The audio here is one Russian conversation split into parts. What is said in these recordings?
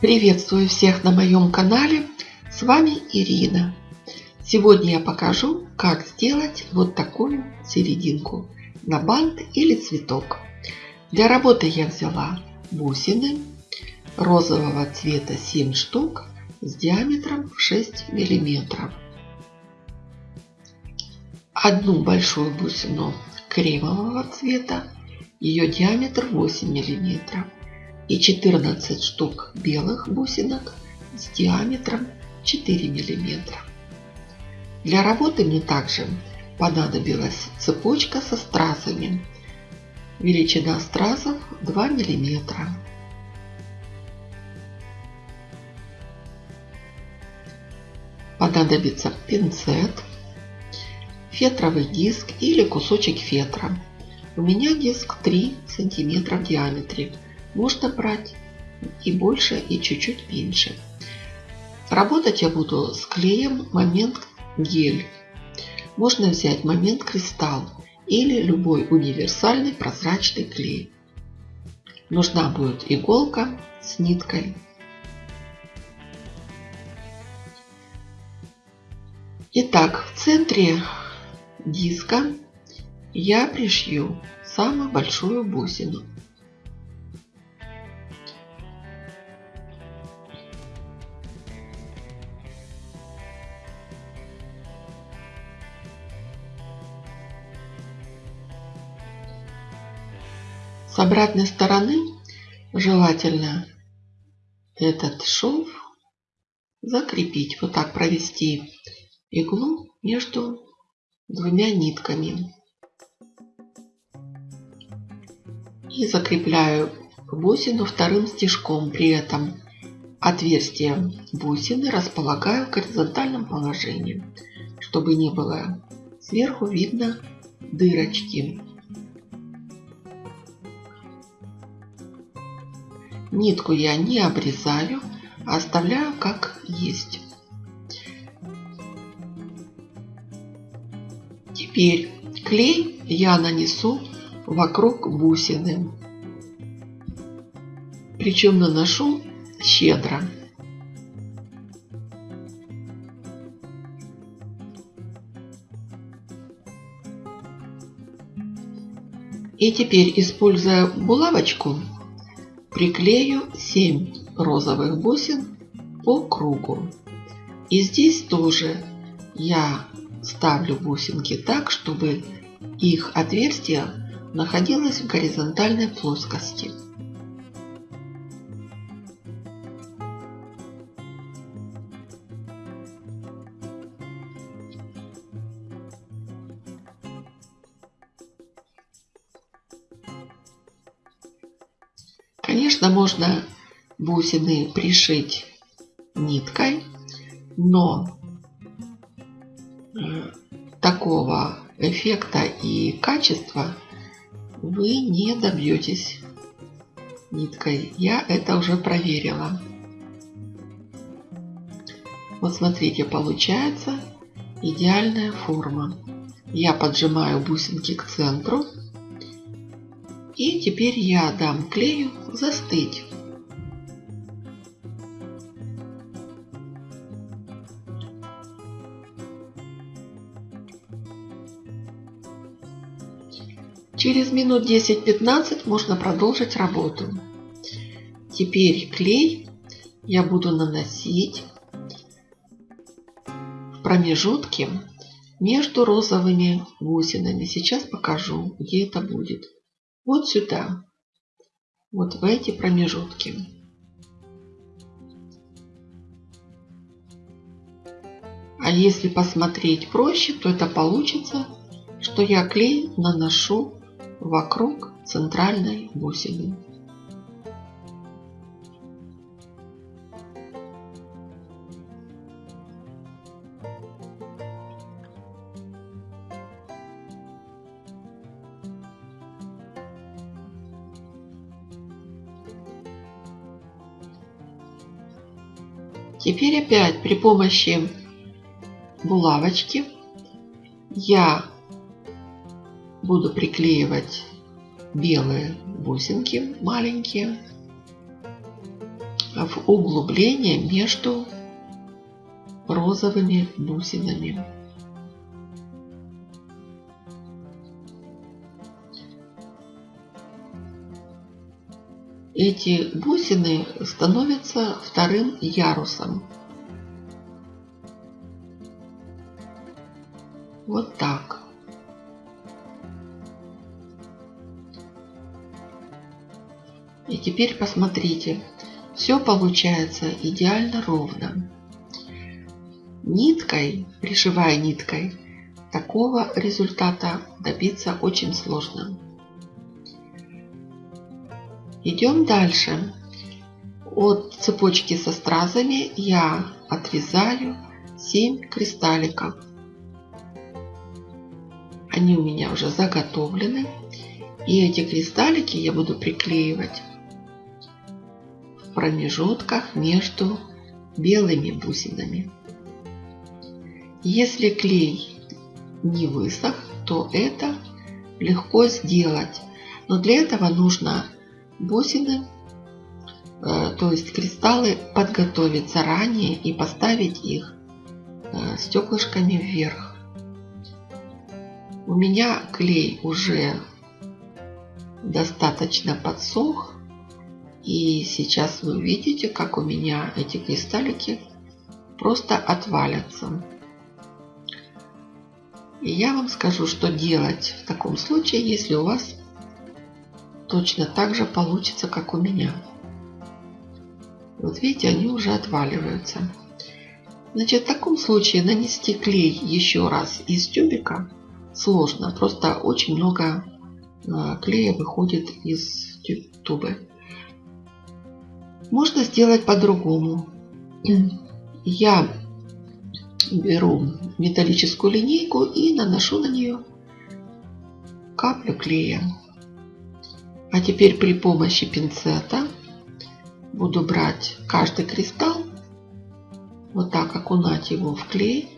Приветствую всех на моем канале. С вами Ирина. Сегодня я покажу, как сделать вот такую серединку на бант или цветок. Для работы я взяла бусины розового цвета 7 штук с диаметром 6 миллиметров. Одну большую бусину кремового цвета, ее диаметр 8 миллиметров и 14 штук белых бусинок с диаметром 4 мм. Для работы мне также понадобилась цепочка со стразами. Величина стразов 2 мм. Понадобится пинцет, фетровый диск или кусочек фетра. У меня диск 3 см в диаметре можно брать и больше, и чуть-чуть меньше. Работать я буду с клеем момент гель. Можно взять момент кристалл или любой универсальный прозрачный клей. Нужна будет иголка с ниткой. Итак, в центре диска я пришью самую большую бусину. С обратной стороны желательно этот шов закрепить. Вот так провести иглу между двумя нитками. И закрепляю бусину вторым стежком. При этом отверстие бусины располагаю в горизонтальном положении, чтобы не было сверху видно дырочки. Нитку я не обрезаю, а оставляю как есть. Теперь клей я нанесу вокруг бусины. Причем наношу щедро. И теперь, используя булавочку, приклею 7 розовых бусин по кругу. И здесь тоже я ставлю бусинки так, чтобы их отверстие находилось в горизонтальной плоскости. Можно бусины пришить ниткой, но э, такого эффекта и качества вы не добьетесь ниткой. Я это уже проверила. Вот смотрите, получается идеальная форма. Я поджимаю бусинки к центру и теперь я дам клею застыть. Через минут 10-15 можно продолжить работу. Теперь клей я буду наносить в промежутке между розовыми бусинами. Сейчас покажу, где это будет вот сюда, вот в эти промежутки. А если посмотреть проще, то это получится, что я клей наношу вокруг центральной бусины. Теперь опять при помощи булавочки я буду приклеивать белые бусинки маленькие в углубление между розовыми бусинами. Эти бусины становятся вторым ярусом. Вот так. И теперь посмотрите, все получается идеально ровно. Ниткой, пришивая ниткой, такого результата добиться очень сложно. Идем дальше. От цепочки со стразами я отрезаю 7 кристалликов. Они у меня уже заготовлены. И эти кристаллики я буду приклеивать в промежутках между белыми бусинами. Если клей не высох, то это легко сделать. Но для этого нужно бусины, э, то есть кристаллы, подготовить заранее и поставить их э, стеклышками вверх. У меня клей уже достаточно подсох. И сейчас вы увидите, как у меня эти кристаллики просто отвалятся. И я вам скажу, что делать в таком случае, если у вас точно так же получится, как у меня. Вот видите, они уже отваливаются. Значит, в таком случае нанести клей еще раз из тюбика сложно. Просто очень много а, клея выходит из тубы. Можно сделать по-другому. Я беру металлическую линейку и наношу на нее каплю клея. А теперь при помощи пинцета буду брать каждый кристалл, вот так окунать его в клей,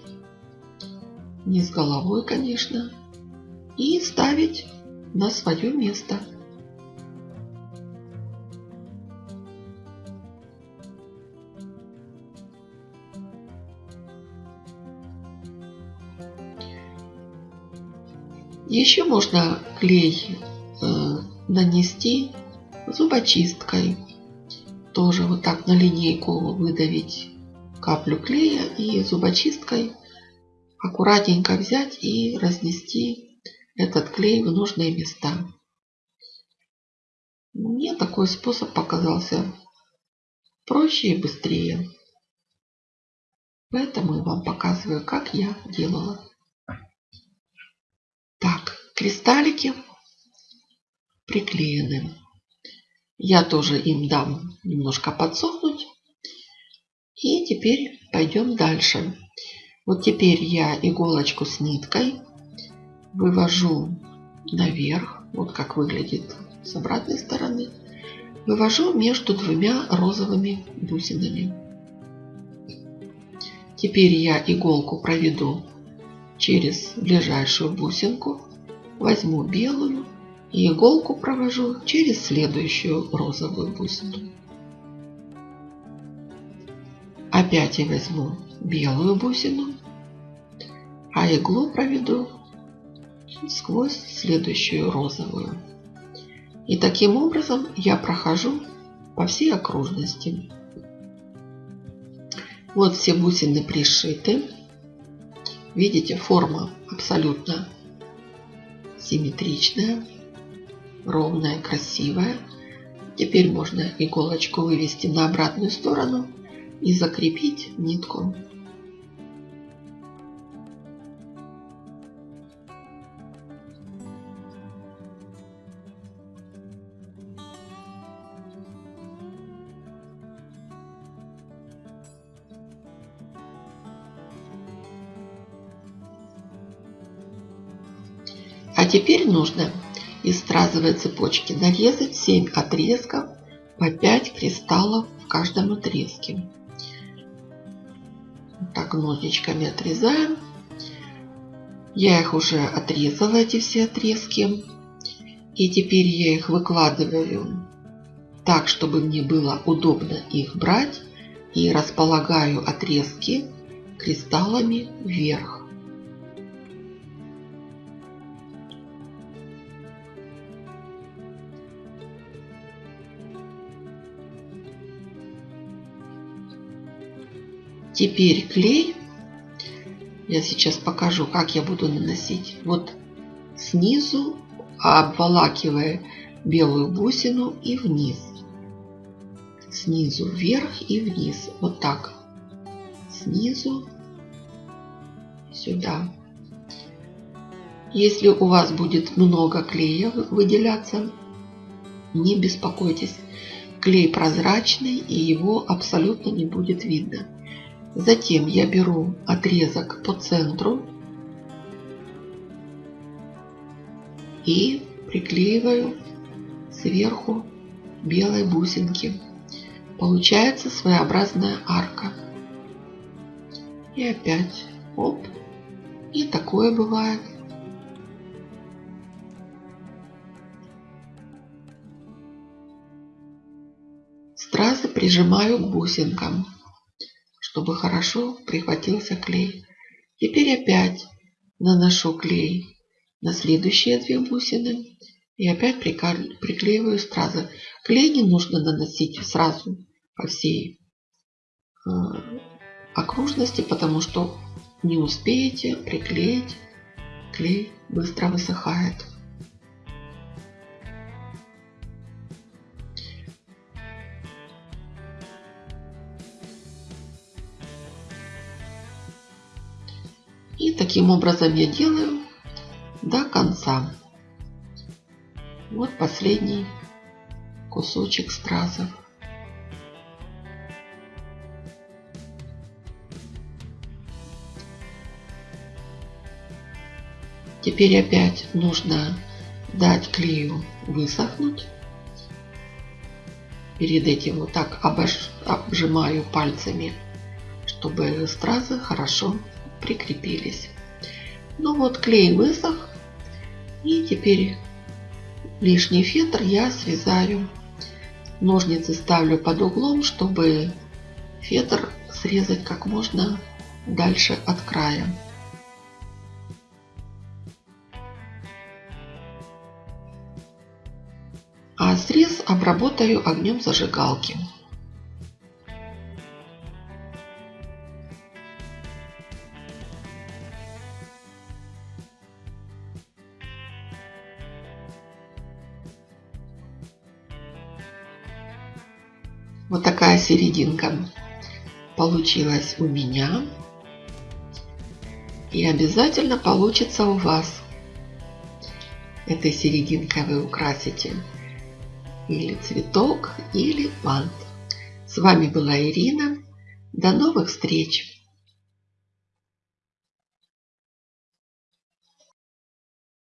не с головой, конечно, и ставить на свое место. Еще можно клей нанести зубочисткой. Тоже вот так на линейку выдавить каплю клея и зубочисткой аккуратненько взять и разнести этот клей в нужные места. Мне такой способ показался проще и быстрее. Поэтому я вам показываю, как я делала. Так, кристаллики приклеены. Я тоже им дам немножко подсохнуть. И теперь пойдем дальше. Вот теперь я иголочку с ниткой вывожу наверх. Вот как выглядит с обратной стороны. Вывожу между двумя розовыми бусинами. Теперь я иголку проведу через ближайшую бусинку. Возьму белую и иголку провожу через следующую розовую бусину. Опять я возьму белую бусину, а иглу проведу сквозь следующую розовую. И таким образом я прохожу по всей окружности. Вот все бусины пришиты. Видите, форма абсолютно симметричная ровная, красивая. Теперь можно иголочку вывести на обратную сторону и закрепить нитку. А теперь нужно из стразовой цепочки нарезать 7 отрезков по 5 кристаллов в каждом отрезке. так ножничками отрезаем. Я их уже отрезала, эти все отрезки. И теперь я их выкладываю так, чтобы мне было удобно их брать. И располагаю отрезки кристаллами вверх. Теперь клей. Я сейчас покажу, как я буду наносить. Вот снизу, обволакивая белую бусину и вниз. Снизу вверх и вниз. Вот так. Снизу сюда. Если у вас будет много клея выделяться, не беспокойтесь. Клей прозрачный и его абсолютно не будет видно. Затем я беру отрезок по центру и приклеиваю сверху белой бусинки. Получается своеобразная арка. И опять оп. И такое бывает. Стразы прижимаю к бусинкам чтобы хорошо прихватился клей. Теперь опять наношу клей на следующие две бусины и опять приклеиваю стразы. Клей не нужно наносить сразу по всей э, окружности, потому что не успеете приклеить, клей быстро высыхает. И таким образом я делаю до конца. Вот последний кусочек стразов. Теперь опять нужно дать клею высохнуть. Перед этим вот так обжимаю пальцами, чтобы стразы хорошо прикрепились. Ну вот клей высох. И теперь лишний фетр я связаю. Ножницы ставлю под углом, чтобы фетр срезать как можно дальше от края. А срез обработаю огнем зажигалки. Вот такая серединка получилась у меня. И обязательно получится у вас. Этой серединкой вы украсите или цветок, или бант. С вами была Ирина. До новых встреч!